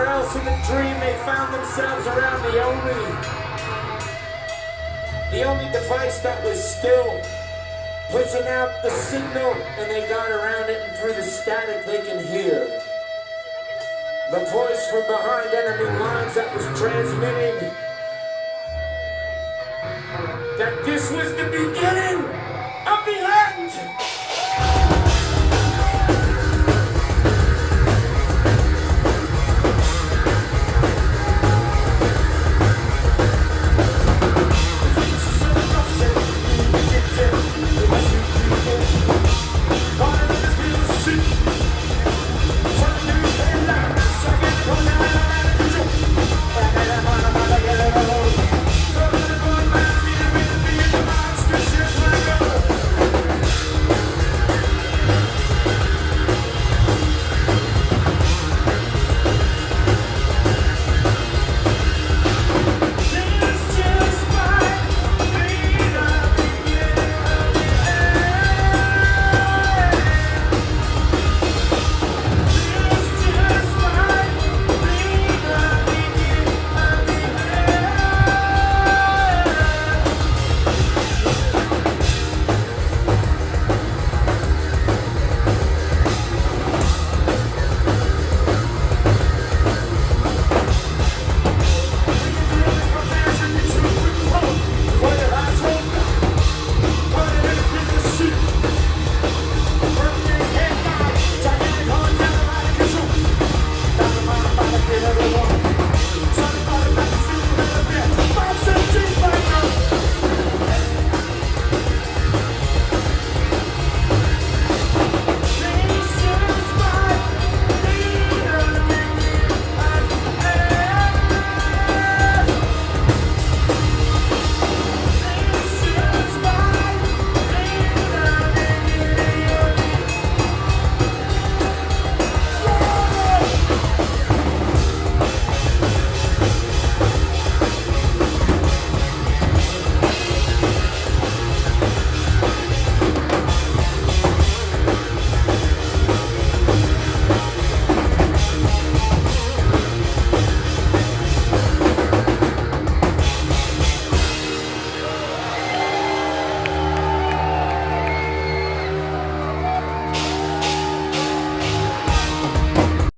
somewhere else in the dream, they found themselves around the only, the only device that was still pushing out the signal, and they got around it, and through the static, they can hear. The voice from behind enemy lines that was transmitting that this was the beginning of the end.